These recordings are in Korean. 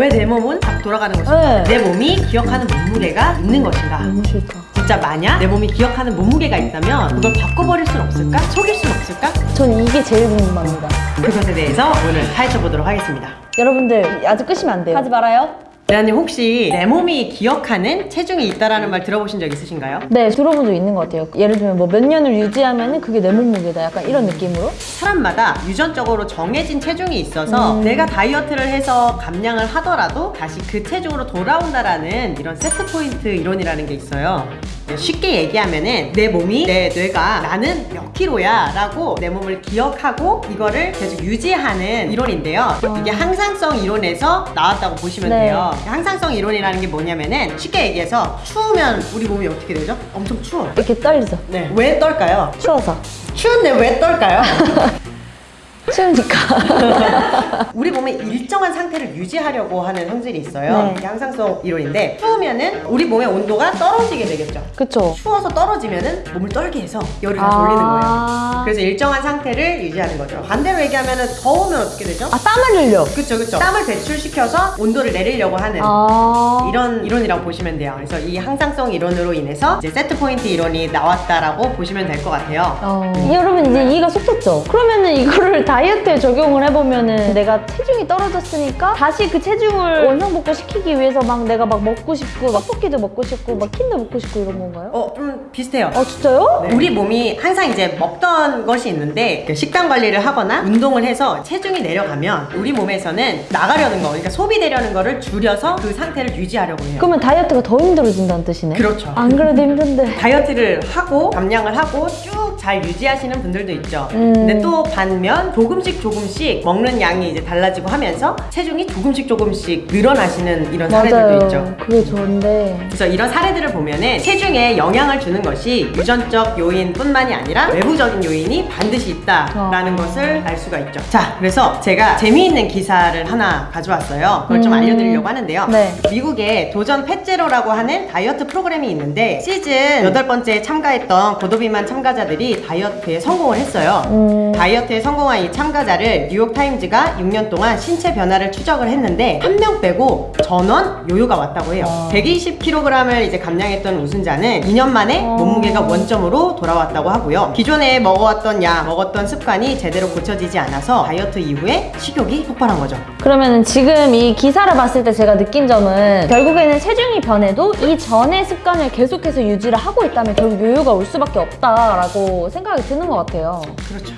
왜 내 몸은 자꾸 돌아가는 것인가? 네. 내 몸이 기억하는 몸무게가 있는 것인가? 너무 싫다. 진짜 만약 내 몸이 기억하는 몸무게가 있다면 그걸 바꿔버릴 순 없을까? 속일 순 없을까? 전 이게 제일 궁금합니다. 그것에 대해서 오늘 파헤쳐 보도록 하겠습니다. 여러분들 아직 끄시면 안 돼요. 하지 말아요. 대한님 혹시 내 몸이 기억하는 체중이 있다라는 말 들어보신 적 있으신가요? 네, 들어본 적 있는 것 같아요. 예를 들면 뭐 몇 년을 유지하면 그게 내 몸무게다. 약간 이런 느낌으로. 사람마다 유전적으로 정해진 체중이 있어서 음. 내가 다이어트를 해서 감량을 하더라도 다시 그 체중으로 돌아온다라는 이런 세트 포인트 이론이라는 게 있어요. 쉽게 얘기하면은 내 몸이 내 뇌가 나는 몇 킬로야 라고 내 몸을 기억하고 이거를 계속 유지하는 이론인데요. 이게 항상성 이론에서 나왔다고 보시면 네. 돼요. 항상성 이론이라는 게 뭐냐면은 쉽게 얘기해서 추우면 우리 몸이 어떻게 되죠? 엄청 추워. 이렇게 떨리죠. 네. 왜 떨까요? 추워서. 추운데 왜 떨까요? 추우니까. 우리 몸의 일정한 상태를 유지하려고 하는 성질이 있어요. 네. 항상성 이론인데 추우면은 우리 몸의 온도가 떨어지게 되겠죠. 그쵸. 추워서 떨어지면은 몸을 떨게 해서 열을 다시 올리는 거예요. 아, 그래서 일정한 상태를 유지하는 거죠. 반대로 얘기하면은 더우면 어떻게 되죠? 아 땀을 흘려. 그쵸 그쵸. 땀을 배출시켜서 온도를 내리려고 하는 아. 이런 이론이라고 보시면 돼요. 그래서 이 항상성 이론으로 인해서 이제 세트 포인트 이론이 나왔다라고 보시면 될 것 같아요. 어, 여러분 이제 이해가 쏙 갔죠? 그러면은 이거를 다이어트에 적용을 해보면은 내가 체중이 떨어졌으니까 다시 그 체중을 원상복구 시키기 위해서 막 내가 막 먹고 싶고 막 떡볶이도 먹고 싶고 막 킨도 먹고 싶고 이런 건가요? 어, 좀 비슷해요. 아 진짜요? 우리 몸이 항상 이제 먹던 것이 있는데 그 식단 관리를 하거나 운동을 해서 체중이 내려가면 우리 몸에서는 나가려는 거, 그러니까 소비되려는 거를 줄여서 그 상태를 유지하려고 해요. 그러면 다이어트가 더 힘들어진다는 뜻이네? 그렇죠. 안 그래도 힘든데 다이어트를 하고 감량을 하고 쭉 잘 유지하시는 분들도 있죠. 음. 근데 또 반면 조금씩 조금씩 먹는 양이 이제 달라지고 하면서 체중이 조금씩 조금씩 늘어나시는 이런 사례들도 있죠. 그게 좋은데 그래서 이런 사례들을 보면은 체중에 영향을 주는 것이 유전적 요인뿐만이 아니라 외부적인 요인이 반드시 있다라는 어. 것을 알 수가 있죠. 자, 그래서 제가 재미있는 기사를 하나 가져왔어요. 그걸 좀 음. 알려드리려고 하는데요. 네. 미국에 도전 펫제로라고 하는 다이어트 프로그램이 있는데 시즌 여덟 번째에 참가했던 고도비만 참가자들이 다이어트에 성공을 했어요. 음, 다이어트에 성공한 이 참가자를 뉴욕타임즈가 6년 동안 신체 변화를 추적을 했는데 한 명 빼고 전원 요요가 왔다고 해요. 와. 120kg을 이제 감량했던 우승자는 2년 만에 어. 몸무게가 원점으로 돌아왔다고 하고요. 기존에 먹어왔던 약, 먹었던 습관이 제대로 고쳐지지 않아서 다이어트 이후에 식욕이 폭발한 거죠. 그러면은 지금 이 기사를 봤을 때 제가 느낀 점은 결국에는 체중이 변해도 이 전의 습관을 계속해서 유지를 하고 있다면 결국 요요가 올 수밖에 없다라고 생각이 드는 것 같아요. 그렇죠.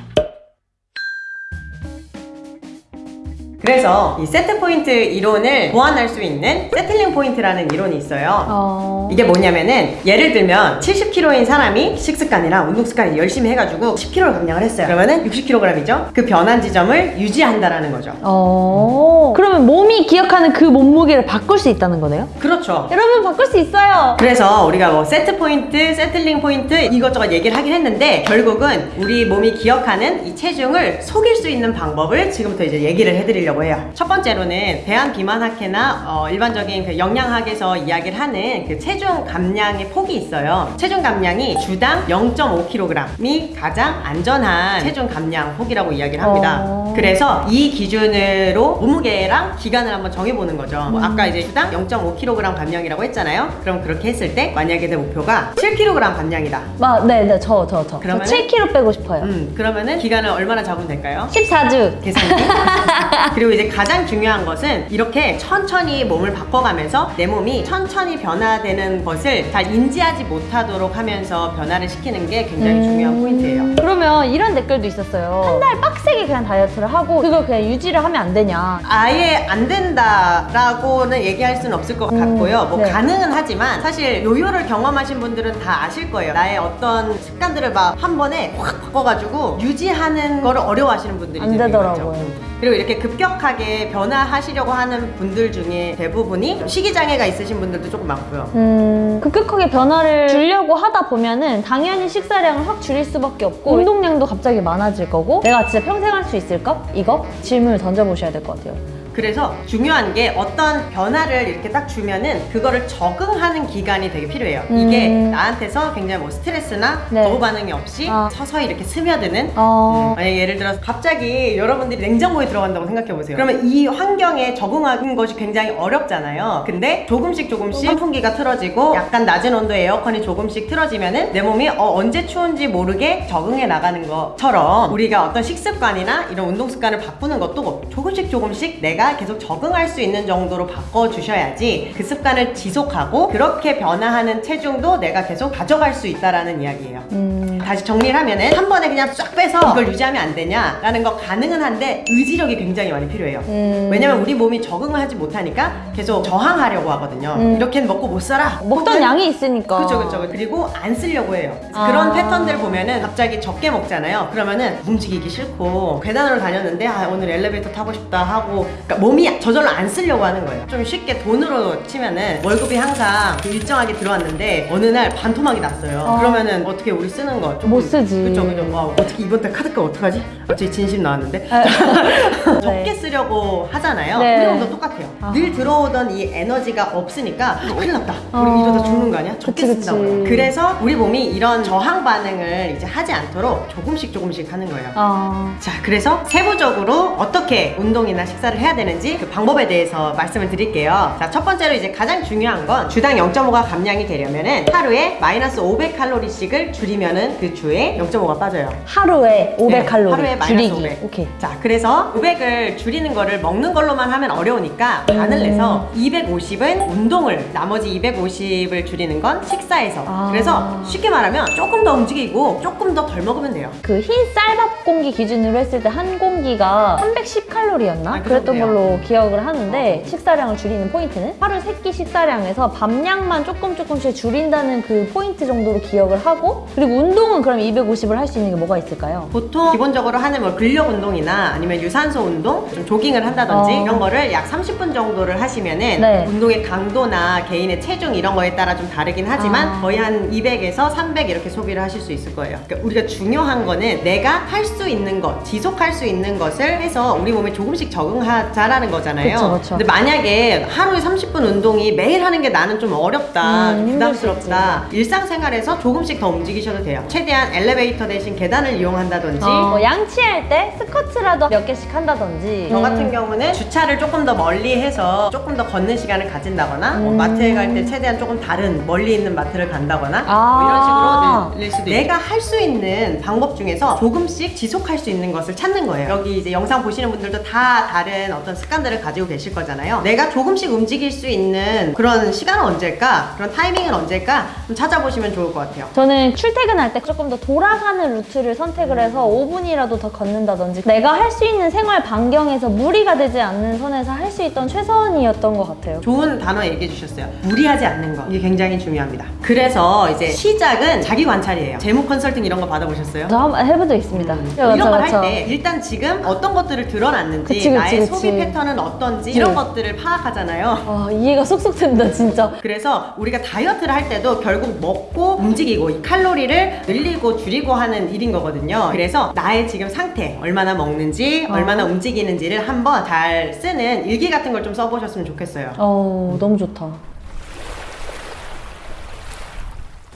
그래서 이 set point 이론을 보완할 수 있는 settling point라는 이론이 있어요. 어... 이게 뭐냐면은 예를 들면 70kg인 사람이 식습관이랑 운동 습관을 열심히 해가지고 10kg를 감량을 했어요. 그러면은 60kg이죠. 그 변한 지점을 유지한다라는 거죠. 어... 그러면 몸이 기억하는 그 몸무게를 바꿀 수 있다는 거네요? 그렇죠. 여러분 바꿀 수 있어요! 그래서 우리가 뭐 set point, settling point 이것저것 얘기를 하긴 했는데 결국은 우리 몸이 기억하는 이 체중을 속일 수 있는 방법을 지금부터 이제 얘기를 해드리려고 해요. 첫 번째로는 대한비만학회나 어, 일반적인 그 영양학에서 이야기를 하는 그 체중 감량의 폭이 있어요. 체중 감량이 주당 0.5kg이 가장 안전한 체중 감량 폭이라고 이야기를 합니다. 어. 그래서 이 기준으로 몸무게랑 기간을 한번 정해보는 거죠. 뭐 아까 이제 주당 0.5kg 감량이라고 했잖아요. 그럼 그렇게 했을 때 만약에 내 목표가 7kg 감량이다. 마, 네, 네, 저, 저, 저. 그러면은? 저 7kg 빼고 싶어요. 음, 그러면은 기간을 얼마나 잡으면 될까요? 14주. 계산기. 그리고 이제 가장 중요한 것은 이렇게 천천히 몸을 바꿔가면서 내 몸이 천천히 변화되는 것을 잘 인지하지 못하도록 하면서 변화를 시키는 게 굉장히 음. 중요한 포인트예요. 그러면 이런 댓글도 있었어요. 한 달 빡세게 그냥 다이어트를 하고 그걸 그냥 유지를 하면 안 되냐. 아예 안 된다라고는 얘기할 수는 없을 것 음, 같고요. 뭐 네. 가능은 하지만 사실 요요를 경험하신 분들은 다 아실 거예요. 나의 어떤 습관들을 막 한 번에 확 바꿔가지고 유지하는 거를 어려워하시는 분들이 안 되더라고요. 그리고 이렇게 급격 하게 변화하시려고 하는 분들 중에 대부분이 식이장애가 있으신 분들도 조금 많고요. 음, 급격하게 변화를 주려고 하다 보면은 당연히 식사량을 확 줄일 수밖에 없고 운동량도 갑자기 많아질 거고 내가 진짜 평생 할 수 있을까? 이거 질문을 던져보셔야 될 것 같아요. 그래서 중요한 게 어떤 변화를 이렇게 딱 주면은 그거를 적응하는 기간이 되게 필요해요. 이게 음. 나한테서 굉장히 뭐 스트레스나 네. 거부 반응이 없이 아. 서서히 이렇게 스며드는 어... 만약에 예를 들어서 갑자기 여러분들이 냉장고에 들어간다고 생각해 보세요. 그러면 이 환경에 적응하는 것이 굉장히 어렵잖아요. 근데 조금씩 조금씩 선풍기가 틀어지고 약간 낮은 온도의 에어컨이 조금씩 틀어지면은 내 몸이 어, 언제 추운지 모르게 적응해 나가는 것처럼 우리가 어떤 식습관이나 이런 운동 습관을 바꾸는 것도 조금씩 조금씩 내가 계속 적응할 수 있는 정도로 바꿔 주셔야지 그 습관을 지속하고 그렇게 변화하는 체중도 내가 계속 가져갈 수 있다라는 이야기예요. 음... 다시 정리를 하면은 한 번에 그냥 쫙 빼서 이걸 유지하면 안 되냐라는 거 가능은 한데 의지력이 굉장히 많이 필요해요. 음... 왜냐면 우리 몸이 적응을 하지 못하니까 계속 저항하려고 하거든요. 음. 이렇게는 먹고 못 살아. 먹던 혹은 양이 있으니까 그쵸 그쵸 그리고 안 쓰려고 해요 아. 그런 패턴들 보면은 갑자기 적게 먹잖아요 그러면은 움직이기 싫고 계단으로 다녔는데 아 오늘 엘리베이터 타고 싶다 하고 그러니까 몸이 저절로 안 쓰려고 하는 거예요 좀 쉽게 돈으로 치면은 월급이 항상 일정하게 들어왔는데 어느 날 반토막이 났어요 어. 그러면은 어떻게 우리 쓰는 거 조금- 못 쓰지. 그쵸 그쵸 와, 어떻게 이번 달 카드값 어떡하지? 갑자기 진심 나왔는데 적게 쓰려고 하잖아요. 네. 우리 몸도 똑같아요. 아. 늘 들어오던 이 에너지가 없으니까 아, 큰일 났다. 우리 어. 이러다 죽는 거 아니야? 적게. 쓴다고요. 그래서 우리 몸이 이런 저항 반응을 이제 하지 않도록 조금씩 조금씩 하는 거예요. 아... 자, 그래서 세부적으로 어떻게 운동이나 식사를 해야 되는지 그 방법에 대해서 말씀을 드릴게요. 자, 첫 번째로 이제 가장 중요한 건 주당 0.5가 감량이 되려면은 하루에 마이너스 500칼로리씩을 줄이면은 그 주에 0.5가 빠져요. 하루에 500 네, 칼로리 하루에 줄이기 500. 오케이 자, 그래서 500을 줄이는 거를 먹는 걸로만 하면 어려우니까 반을 음. 내서 250은 운동을, 나머지 250을 줄이는 건 식사에서. 아. 그래서 쉽게 말하면 조금 더 움직이고 조금 더 덜 먹으면 돼요. 그 흰 쌀밥 공기 기준으로 했을 때 한 공기가 310칼로리였나? 아, 그 그랬던. 걸로 기억을 하는데 식사량을 줄이는 포인트는 하루 세끼 식사량에서 밥량만 조금 조금씩 줄인다는 그 포인트 정도로 기억을 하고 그리고 운동 은 그럼 250을 할 수 있는 게 뭐가 있을까요? 보통 기본적으로 하는 뭐 근력 운동이나 아니면 유산소 운동, 좀 조깅을 한다든지 어. 이런 거를 약 30분 정도를 하시면은 네. 운동의 강도나 개인의 체중 이런 거에 따라 좀 다르긴 하지만 아. 거의 한 200에서 300 이렇게 소비를 하실 수 있을 거예요. 그러니까 우리가 중요한 거는 내가 할 수 있는 것, 지속할 수 있는 것을 해서 우리 몸에 조금씩 적응하자라는 거잖아요. 그쵸, 그쵸. 근데 만약에 하루에 30분 운동이 매일 하는 게 나는 좀 어렵다, 음, 부담스럽다. 일상생활에서 조금씩 더 움직이셔도 돼요. 최대한 엘리베이터 대신 계단을 이용한다든지 어, 뭐 양치할 때 스쿼트라도 몇 개씩 한다든지 저 같은 음. 경우는 주차를 조금 더 멀리 해서 조금 더 걷는 시간을 가진다거나 뭐 음. 마트에 갈 때 최대한 조금 다른 멀리 있는 마트를 간다거나 아. 뭐 이런 식으로 늘릴 수도 있고 내가 할 수 있는 방법 중에서 조금씩 지속할 수 있는 것을 찾는 거예요 여기 이제 영상 보시는 분들도 다 다른 어떤 습관들을 가지고 계실 거잖아요 내가 조금씩 움직일 수 있는 그런 시간은 언제일까 그런 타이밍은 언제일까 좀 찾아보시면 좋을 것 같아요 저는 출퇴근할 때 조금 더 돌아가는 루트를 선택을 해서 5분이라도 더 걷는다든지 내가 할 수 있는 생활 반경에서 무리가 되지 않는 선에서 할 수 있던 최선이었던 것 같아요. 좋은 단어 얘기해 주셨어요. 무리하지 않는 거. 이게 굉장히 중요합니다. 그래서 이제 시작은 자기 관찰이에요. 재무 컨설팅 이런 거 받아보셨어요? 저 한번 해본 적 있습니다. 음, 이런 걸. 할 때 일단 지금 어떤 것들을 드러났는지 그치, 그치, 나의 그치. 소비 패턴은 어떤지 네. 이런 것들을 파악하잖아요. 아, 이해가 쏙쏙 된다 진짜. 그래서 우리가 다이어트를 할 때도 결국 먹고 움직이고 이 칼로리를 늘리 고 줄이고 하는 일인 거거든요. 그래서 나의 지금 상태, 얼마나 먹는지, 어. 얼마나 움직이는지를 한번 잘 쓰는 일기 같은 걸 좀 써보셨으면 좋겠어요. 어 너무 좋다.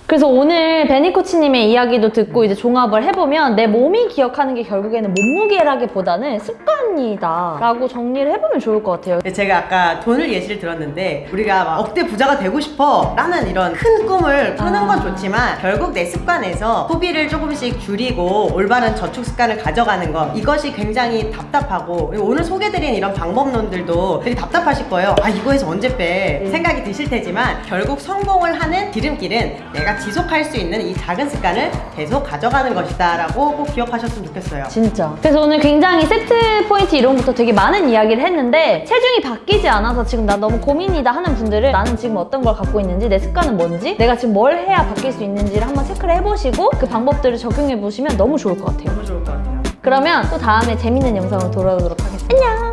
그래서 오늘 베니 코치님의 이야기도 듣고 이제 종합을 해보면 내 몸이 기억하는 게 결국에는 몸무게라기보다는 습관이다 라고 정리를 해보면 좋을 것 같아요. 제가 아까 돈을 예시를 들었는데 우리가 막 억대 부자가 되고 싶어 라는 이런 큰 꿈을 아. 건 좋지만 결국 내 습관에서 소비를 조금씩 줄이고 올바른 저축 습관을 가져가는 것 이것이 굉장히 답답하고 오늘 소개드린 이런 방법론들도 되게 답답하실 거예요 아 이거 해서 언제 빼 음. 생각이 드실 테지만 결국 성공을 하는 지름길은 내가 지속할 수 있는 이 작은 습관을 계속 가져가는 것이다 라고 꼭 기억하셨으면 좋겠어요 진짜. 그래서 오늘 굉장히 세트 포인트 이론부터 되게 많은 이야기를 했는데 체중이 바뀌지 않아서 지금 나 너무 고민이다 하는 분들은 나는 지금 어떤 걸 갖고 있는지 내 습관은 뭔지 내가 지금 뭘 해야 바뀔 수 있는지를 한번 체크를 해보시고 그 방법들을 적용해 보시면 너무 좋을 것 같아요. 너무 좋을 것 같아요 그러면 또 다음에 재밌는 영상으로 돌아오도록 하겠습니다. 안녕!